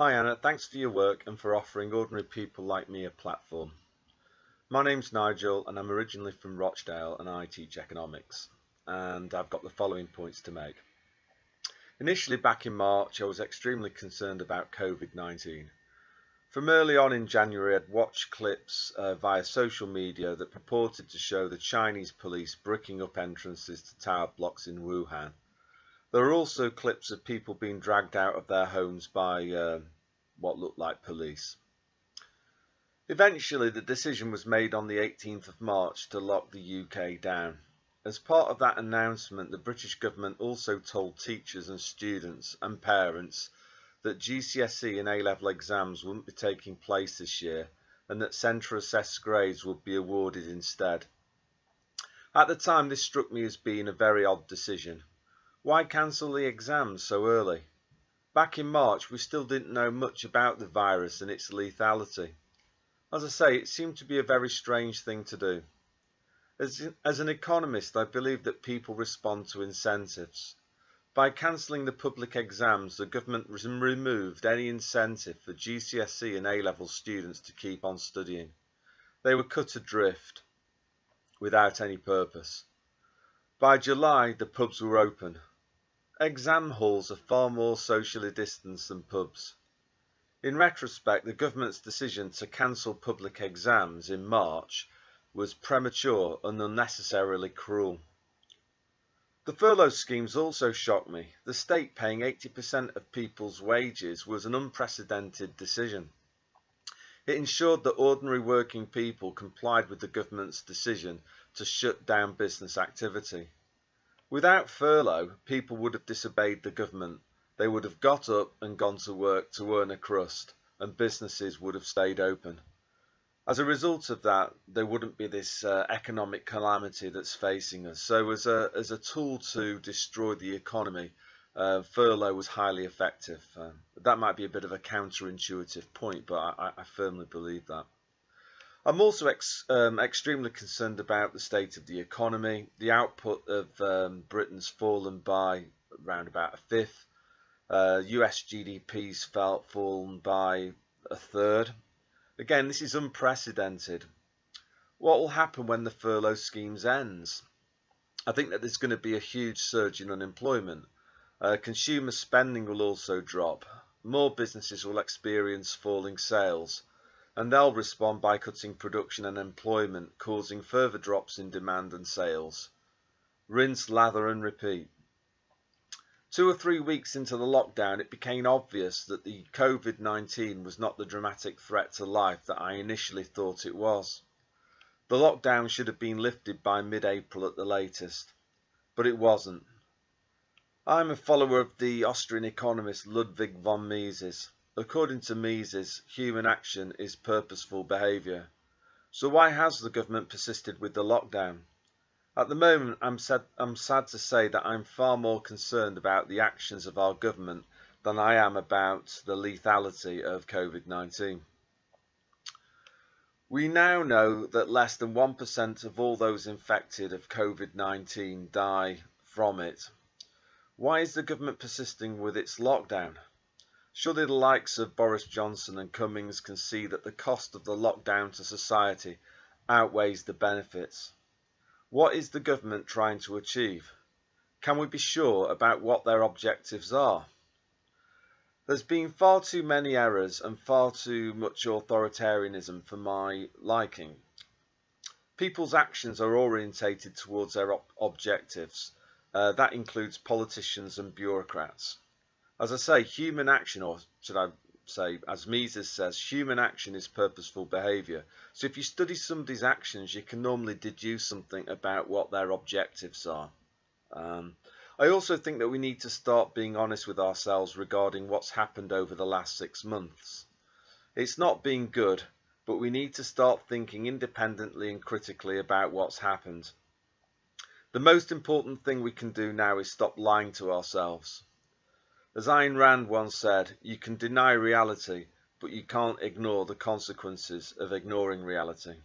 Hi Anna, thanks for your work and for offering ordinary people like me a platform. My name's Nigel and I'm originally from Rochdale and I teach economics and I've got the following points to make. Initially back in March I was extremely concerned about COVID-19. From early on in January I'd watched clips uh, via social media that purported to show the Chinese police bricking up entrances to tower blocks in Wuhan there are also clips of people being dragged out of their homes by uh, what looked like police. Eventually, the decision was made on the 18th of March to lock the UK down. As part of that announcement, the British government also told teachers and students and parents that GCSE and A-level exams wouldn't be taking place this year and that centre assessed grades would be awarded instead. At the time, this struck me as being a very odd decision. Why cancel the exams so early? Back in March we still didn't know much about the virus and its lethality. As I say, it seemed to be a very strange thing to do. As, as an economist, I believe that people respond to incentives. By cancelling the public exams, the government removed any incentive for GCSE and A-level students to keep on studying. They were cut adrift without any purpose. By July, the pubs were open. Exam halls are far more socially distanced than pubs. In retrospect, the government's decision to cancel public exams in March was premature and unnecessarily cruel. The furlough schemes also shocked me. The state paying 80% of people's wages was an unprecedented decision. It ensured that ordinary working people complied with the government's decision to shut down business activity. Without furlough, people would have disobeyed the government. They would have got up and gone to work to earn a crust, and businesses would have stayed open. As a result of that, there wouldn't be this uh, economic calamity that's facing us. So as a, as a tool to destroy the economy, uh, furlough was highly effective. Um, that might be a bit of a counterintuitive point, but I, I firmly believe that. I'm also ex, um, extremely concerned about the state of the economy. The output of um, Britain's fallen by around about a fifth. Uh, US GDP's felt fallen by a third. Again, this is unprecedented. What will happen when the furlough schemes ends? I think that there's going to be a huge surge in unemployment. Uh, consumer spending will also drop. More businesses will experience falling sales and they'll respond by cutting production and employment, causing further drops in demand and sales. Rinse, lather and repeat. Two or three weeks into the lockdown, it became obvious that the COVID-19 was not the dramatic threat to life that I initially thought it was. The lockdown should have been lifted by mid-April at the latest, but it wasn't. I'm a follower of the Austrian economist Ludwig von Mises. According to Mises, human action is purposeful behaviour. So why has the government persisted with the lockdown? At the moment, I'm sad, I'm sad to say that I'm far more concerned about the actions of our government than I am about the lethality of COVID-19. We now know that less than 1% of all those infected of COVID-19 die from it. Why is the government persisting with its lockdown? Surely the likes of Boris Johnson and Cummings can see that the cost of the lockdown to society outweighs the benefits. What is the government trying to achieve? Can we be sure about what their objectives are? There's been far too many errors and far too much authoritarianism for my liking. People's actions are orientated towards their ob objectives. Uh, that includes politicians and bureaucrats. As I say, human action, or should I say, as Mises says, human action is purposeful behaviour. So if you study somebody's actions, you can normally deduce something about what their objectives are. Um, I also think that we need to start being honest with ourselves regarding what's happened over the last six months. It's not been good, but we need to start thinking independently and critically about what's happened. The most important thing we can do now is stop lying to ourselves. As Ayn Rand once said, you can deny reality, but you can't ignore the consequences of ignoring reality.